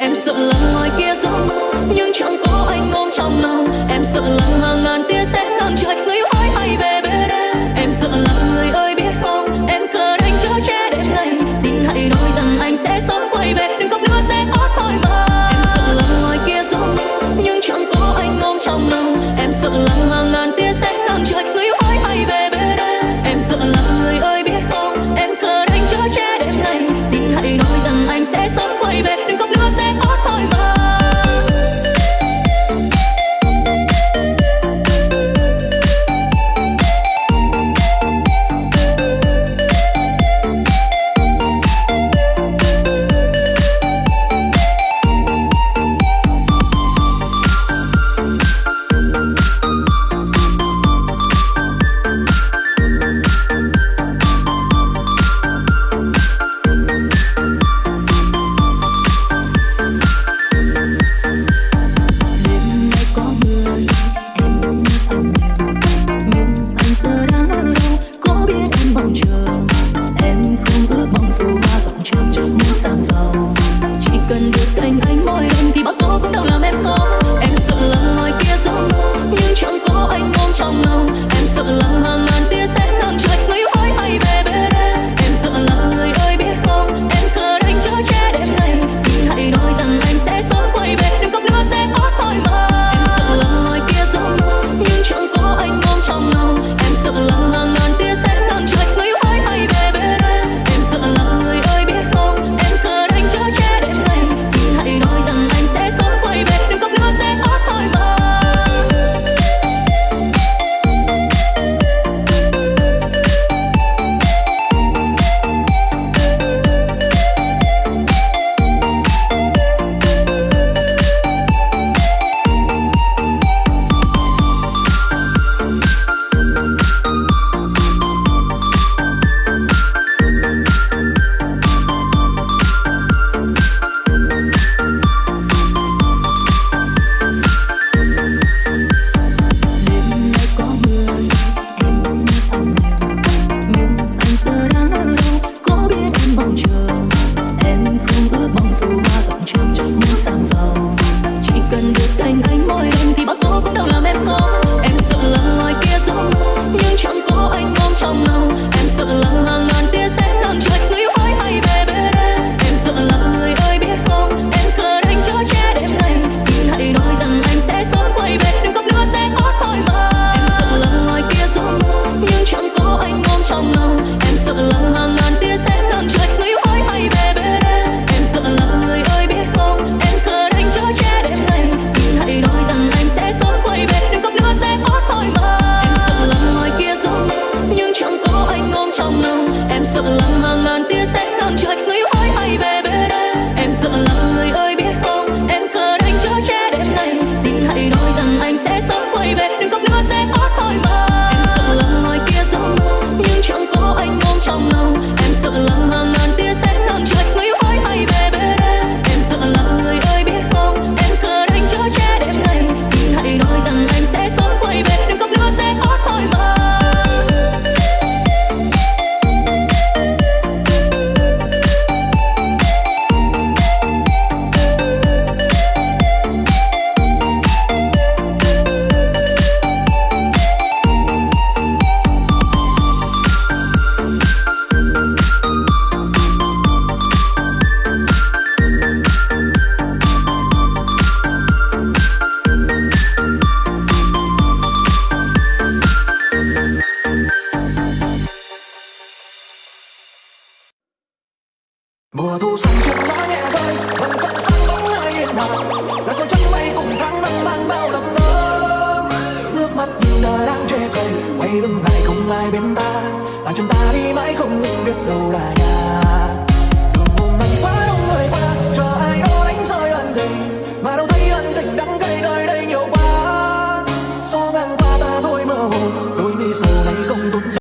em sợ lắm ngoài kia gió mưa nhưng chẳng có anh ôm trong lòng. Em sợ lắm hàng ngàn chở che hơn ngày xin hãy hoa. Mùa thu xanh chúng lá nhẹ rơi vẫn vẫn sáng bóng ai yên hòa là tôi trắng mây cùng tháng năm mang bao đậm nơ nước mắt nhìn đời đang chê cười, quay lưng lại không ai bên ta? Làm chúng ta đi mãi không biết đâu là